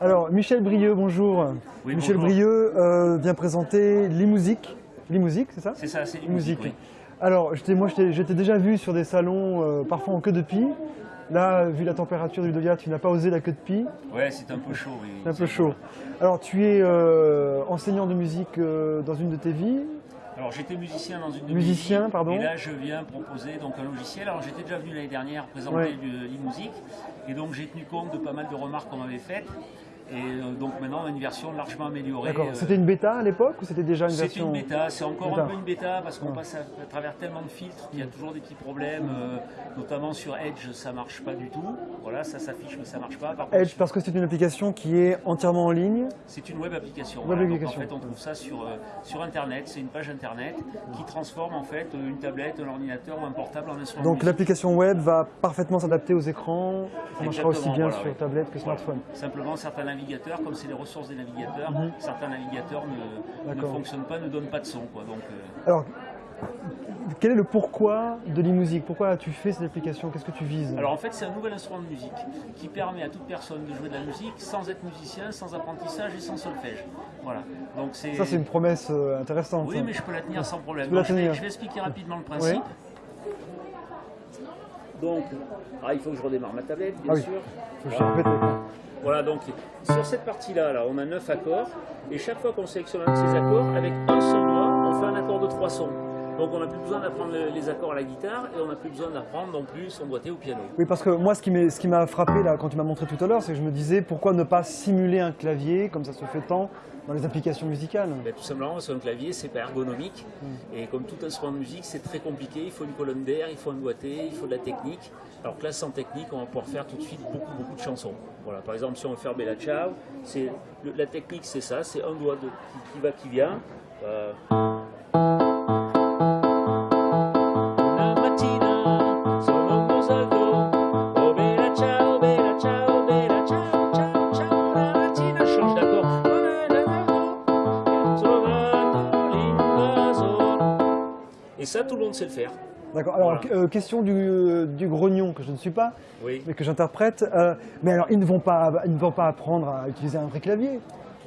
Alors, Michel Brieux, bonjour. Oui, Michel bonjour. Brieux euh, vient présenter l'e-musique. l'e-musique, c'est ça C'est ça, c'est Musique. musique. Alors, moi, t'ai déjà vu sur des salons, euh, parfois en queue de pie. Là, vu la température du Ludovia, tu n'as pas osé la queue de pie. Ouais, c'est un peu chaud. Oui, C'est un peu chaud. Alors, tu es euh, enseignant de musique dans une de tes vies. Alors j'étais musicien dans une de Musicien, vies, pardon. Et là je viens proposer donc un logiciel. Alors j'étais déjà venu l'année dernière présenter Ouais. du e-musique et donc j'ai tenu compte de pas mal de remarques qu'on m'avait faites. Et euh, donc maintenant on a une version largement améliorée. D'accord. euh, C'était une bêta à l'époque ou c'était déjà une C'était version une bêta, c'est encore Bêta. un peu une bêta parce qu'on Ouais. passe à, à travers tellement de filtres qu'il y a toujours des petits problèmes, euh, notamment sur Edge ça marche pas du tout. Voilà, ça s'affiche mais ça marche pas. Par contre, Edge parce que c'est une application qui est entièrement en ligne. C'est une web application. Web voilà. Donc, application. en fait, on trouve ça sur, euh, sur Internet. C'est une page Internet qui transforme en fait une tablette, un ordinateur ou un portable en instrument. Donc l'application web va parfaitement s'adapter aux écrans. Ça marchera aussi bien voilà, sur tablette que smartphone. Simplement, certains navigateurs, comme c'est les ressources des navigateurs, Mhm. certains navigateurs ne, fonctionnent pas, ne donnent pas de son. Quoi. Donc, euh, Alors, quel est le pourquoi de l'e-musique Pourquoi as-tu fait cette application? Qu'est-ce que tu vises? Alors en fait, c'est un nouvel instrument de musique qui permet à toute personne de jouer de la musique sans être musicien, sans apprentissage et sans solfège. Voilà. Donc c'est. Ça, c'est une promesse euh, intéressante. Oui, mais je peux la tenir sans problème. Tu Donc, je, vais, tenir. je vais expliquer rapidement le principe. Donc, ah, il faut que je redémarre ma tablette, bien Ah oui. sûr. Faut que je. Voilà, donc sur cette partie-là, là, on a 9 accords, et chaque fois qu'on sélectionne un de ces accords, avec un seul doigt, on fait un accord de trois sons. Donc on n'a plus besoin d'apprendre le- les accords à la guitare, et on n'a plus besoin d'apprendre non plus son doigté au piano. Oui, parce que moi, ce qui m'a frappé là, quand tu m'as montré tout à l'heure, c'est que je me disais pourquoi ne pas simuler un clavier comme ça se fait tant dans les applications musicales? Ben, tout simplement parce qu'un clavier, c'est pas ergonomique, et comme tout instrument de musique, c'est très compliqué, il faut une colonne d'air, il faut un doigté, il faut de la technique. Alors que là, sans technique, on va pouvoir faire tout de suite beaucoup, beaucoup de chansons. Voilà, par exemple, si on veut faire Bella Ciao, le- la technique, c'est ça, c'est un doigt de, qui, qui va, qui vient. Euh, ça, tout le monde sait le faire. D'accord. Alors, Voilà. euh, question du, euh, du grognon que je ne suis pas, Oui. mais que j'interprète. euh, mais alors, ils ne, vont pas, ils ne vont pas apprendre à utiliser un vrai clavier.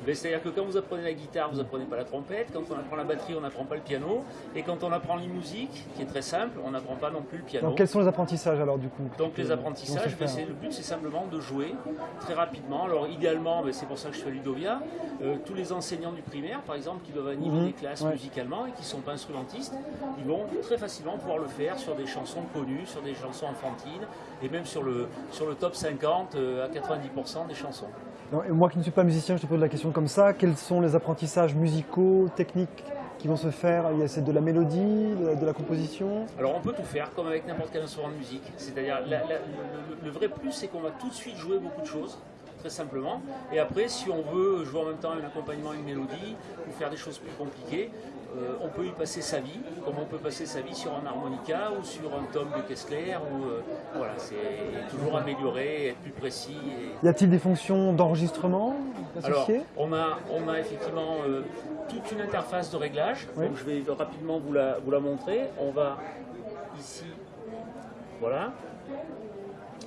C'est-à-dire que quand vous apprenez la guitare, vous apprenez pas la trompette. Quand on apprend la batterie, on n'apprend pas le piano. Et quand on apprend l'e-musique, qui est très simple, on n'apprend pas non plus le piano. Donc, quels sont les apprentissages alors du coup Donc les apprentissages, ben, c'est- le but c'est simplement de jouer très rapidement. Alors idéalement, ben, c'est pour ça que je suis à Ludovia, euh, tous les enseignants du primaire par exemple qui doivent animer Mhm, des classes ouais. musicalement et qui ne sont pas instrumentistes, ils vont très facilement pouvoir le faire sur des chansons connues, sur des chansons enfantines et même sur le, sur le top 50 euh, à 90% des chansons. Moi qui ne suis pas musicien, je te pose la question comme ça. Quels sont les apprentissages musicaux, techniques qui vont se faire? C'est de la mélodie, de la, de la composition? Alors on peut tout faire comme avec n'importe quel instrument de musique. C'est-à-dire le- le vrai plus c'est qu'on va tout de suite jouer beaucoup de choses, très simplement. Et après si on veut jouer en même temps un accompagnement, une mélodie, ou faire des choses plus compliquées, euh, on peut y passer sa vie, comme on peut passer sa vie sur un harmonica ou sur un tome de Kessler. Ou, euh, voilà, c'est toujours améliorer, être plus précis. et- Y a-t-il des fonctions d'enregistrement alors, associées? on a, on a effectivement euh, toute une interface de réglage. Oui. Donc, je vais rapidement vous la, vous la montrer. On va ici, voilà.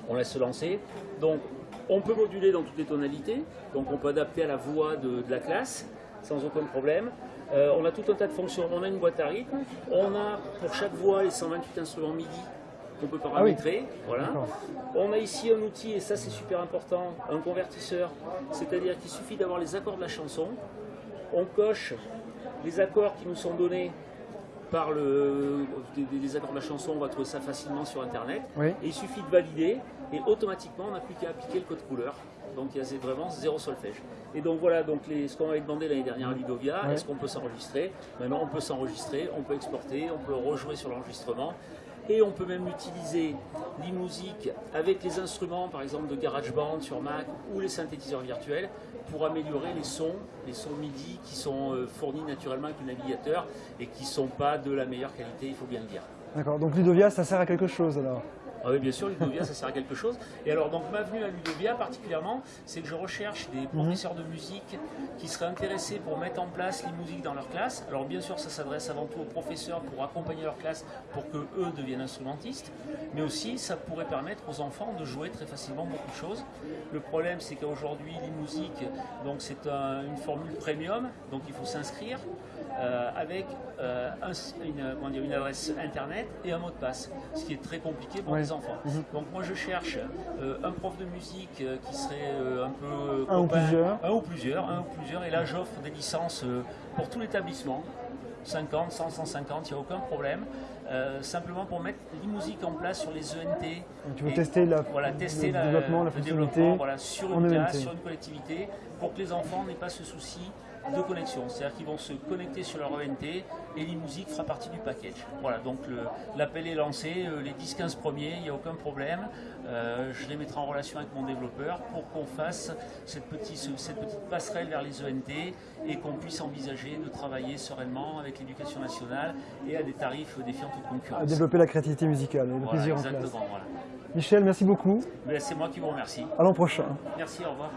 On laisse se lancer. Donc, on peut moduler dans toutes les tonalités. Donc, on peut adapter à la voix de, de la classe sans aucun problème. Euh, on a tout un tas de fonctions. On a une boîte à rythme. On a pour chaque voix les 128 instruments MIDI qu'on peut paramétrer. Voilà. D'accord. On a ici un outil, et ça c'est super important, un convertisseur. C'est-à-dire qu'il suffit d'avoir les accords de la chanson. On coche les accords qui nous sont donnés par le, des, des- des accords de la chanson. On va trouver ça facilement sur Internet. Oui. Et il suffit de valider et automatiquement on n'a plus qu'à appliquer le code couleur. Donc il y a vraiment zéro solfège. Et donc voilà donc les, ce qu'on avait demandé l'année dernière à Ludovia, Ouais. est-ce qu'on peut s'enregistrer? Maintenant on peut s'enregistrer, on peut exporter, on peut rejouer sur l'enregistrement. Et on peut même utiliser l'e-musique avec les instruments, par exemple de GarageBand sur Mac ou les synthétiseurs virtuels, pour améliorer les sons, les sons MIDI qui sont euh, fournis naturellement avec le navigateur et qui ne sont pas de la meilleure qualité, il faut bien le dire. D'accord. Donc Ludovia, ça sert à quelque chose alors? Ah oui, bien sûr, Ludovia, ça sert à quelque chose. Et alors, donc, ma venue à Ludovia, particulièrement, c'est que je recherche des professeurs de musique qui seraient intéressés pour mettre en place les musiques dans leur classe. Alors, bien sûr, ça s'adresse avant tout aux professeurs pour accompagner leur classe pour que eux deviennent instrumentistes. Mais aussi, ça pourrait permettre aux enfants de jouer très facilement beaucoup de choses. Le problème, c'est qu'aujourd'hui, les musiques, donc c'est un- une formule premium, donc il faut s'inscrire euh, avec euh, un- une, comment dire, une adresse internet et un mot de passe, ce qui est très compliqué pour Ouais. les enfants. Donc moi je cherche euh, un prof de musique qui serait un peu Un ou plusieurs. un ou plusieurs, un ou plusieurs, et là j'offre des licences pour tout l'établissement. 50, 100, 150, il n'y a aucun problème. Simplement pour mettre l'e-musique en place sur les ENT. Donc, tu veux Et- tester la- voilà, tester le la- développement, la le fonctionnalité développement, voilà, sur une ENT. classe, sur une collectivité, pour que les enfants n'aient pas ce souci de connexion. C'est-à-dire qu'ils vont se connecter sur leur ENT et l'e-musique fera partie du package. Voilà, donc l'appel est lancé, euh, les 10-15 premiers, il n'y a aucun problème. Euh, je les mettrai en relation avec mon développeur pour qu'on fasse cette petite, ce- cette petite passerelle vers les ENT et qu'on puisse envisager de travailler sereinement avec l'éducation nationale et à des tarifs défiant toute à concurrence. développer la créativité musicale et le Voilà, plaisir en exactement. Voilà. Michel, merci beaucoup. Mais C'est moi qui vous remercie. À l'an prochain. Merci, au revoir.